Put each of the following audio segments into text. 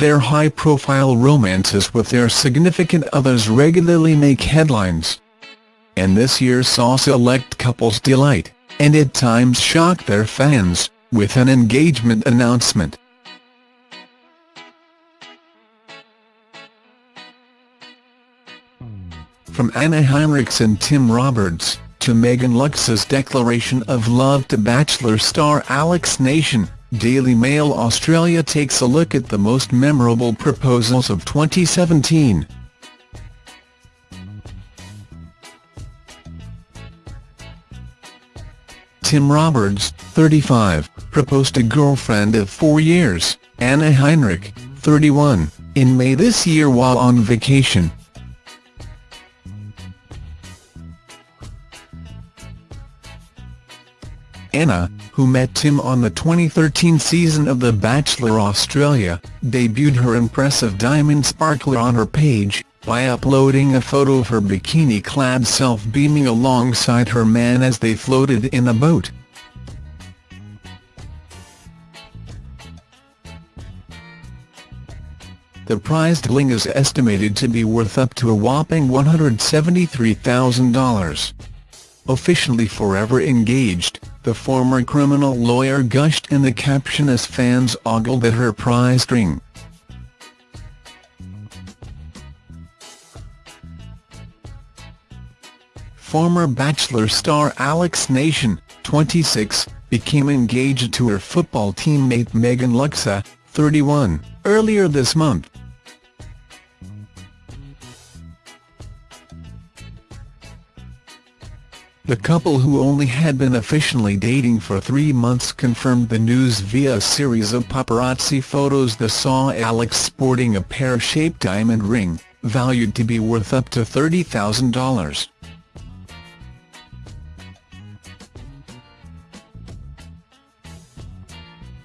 their high-profile romances with their significant others regularly make headlines. And this year saw select couples delight, and at times shock their fans, with an engagement announcement. From Anna Heinrichs and Tim Roberts, to Megan Luxa's declaration of love to Bachelor star Alex Nation, Daily Mail Australia takes a look at the most memorable proposals of 2017. Tim Roberts, 35, proposed to girlfriend of four years, Anna Heinrich, 31, in May this year while on vacation. Anna, who met Tim on the 2013 season of The Bachelor Australia, debuted her impressive diamond sparkler on her page, by uploading a photo of her bikini-clad self beaming alongside her man as they floated in a boat. The prized bling is estimated to be worth up to a whopping $173,000. Officially forever engaged, the former criminal lawyer gushed in the caption as fans ogled at her prized ring. Former Bachelor star Alex Nation, 26, became engaged to her football teammate Megan Luxa, 31, earlier this month. The couple who only had been officially dating for three months confirmed the news via a series of paparazzi photos that saw Alex sporting a pear-shaped diamond ring, valued to be worth up to $30,000.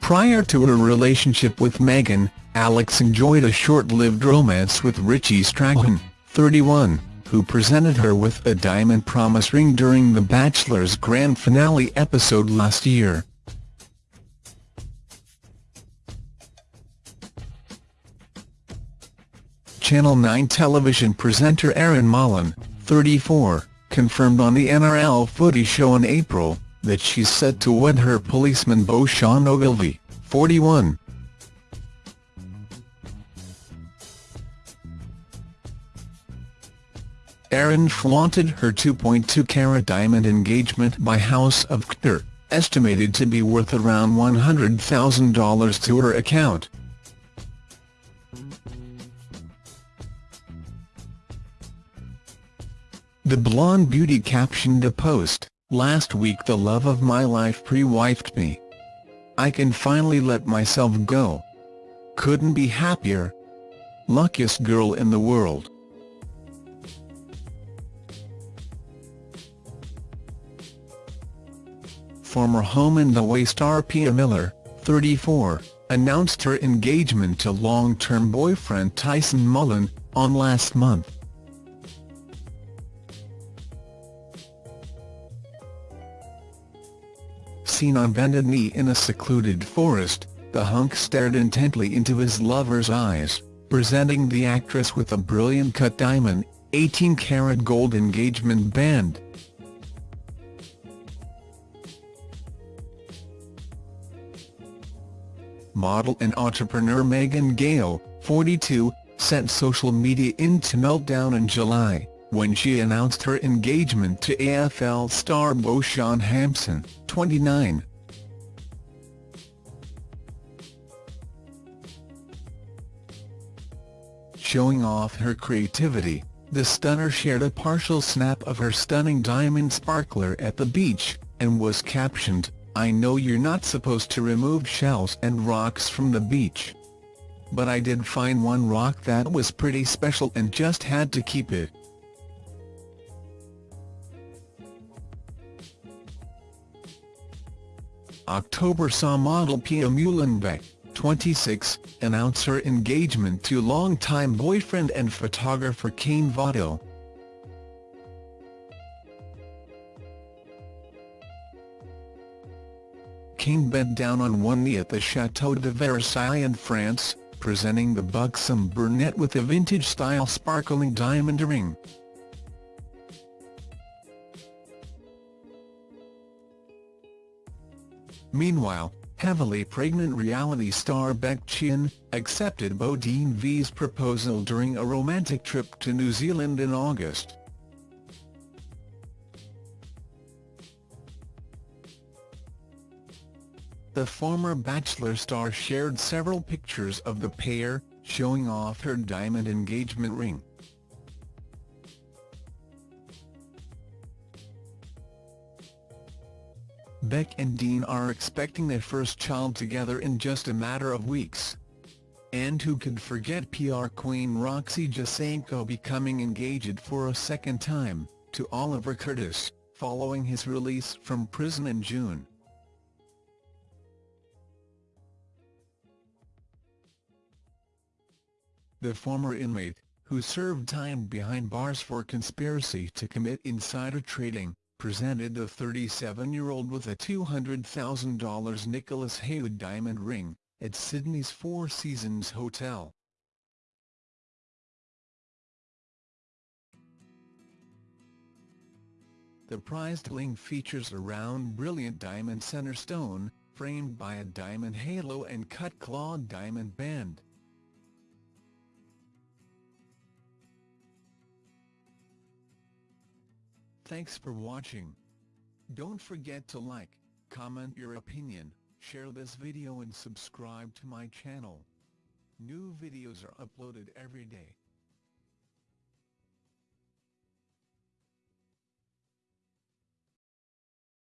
Prior to her relationship with Meghan, Alex enjoyed a short-lived romance with Richie Strahan, 31 who presented her with a diamond promise ring during The Bachelor's grand finale episode last year. Channel 9 television presenter Erin Molan, 34, confirmed on the NRL Footy show in April, that she's set to wed her policeman beau Sean Ogilvy, 41. Erin flaunted her 2.2-carat diamond engagement by House of Couture, estimated to be worth around $100,000 to her account. The blonde beauty captioned a post, Last week the love of my life pre-wifed me. I can finally let myself go. Couldn't be happier. Luckiest girl in the world. Former Home and Away star Pia Miller, 34, announced her engagement to long-term boyfriend Tyson Mullen, on last month. Seen on bended knee in a secluded forest, the hunk stared intently into his lover's eyes, presenting the actress with a brilliant cut diamond, 18-karat gold engagement band. Model and entrepreneur Megan Gale, 42, sent social media into meltdown in July, when she announced her engagement to AFL star beau Shaun Hampson, 29. Showing off her creativity, the stunner shared a partial snap of her stunning diamond sparkler at the beach, and was captioned, I know you're not supposed to remove shells and rocks from the beach. But I did find one rock that was pretty special and just had to keep it. October saw model Pia Muehlenbeck, 26, announce her engagement to longtime boyfriend and photographer Kane Votto. King bent down on one knee at the Château de Versailles in France, presenting the buxom brunette with a vintage-style sparkling diamond ring. Meanwhile, heavily pregnant reality star Beck Chin, accepted Bodine V's proposal during a romantic trip to New Zealand in August. The former Bachelor star shared several pictures of the pair, showing off her diamond engagement ring. Beck and Dean are expecting their first child together in just a matter of weeks. And who could forget PR queen Roxy Jacenko becoming engaged for a second time, to Oliver Curtis, following his release from prison in June. The former inmate, who served time behind bars for conspiracy to commit insider trading, presented the 37-year-old with a $200,000 Nicholas Haywood diamond ring, at Sydney's Four Seasons Hotel. The prized ring features a round brilliant diamond center stone, framed by a diamond halo and cut-clawed diamond band. Thanks for watching. Don't forget to like, comment your opinion, share this video and subscribe to my channel. New videos are uploaded every day.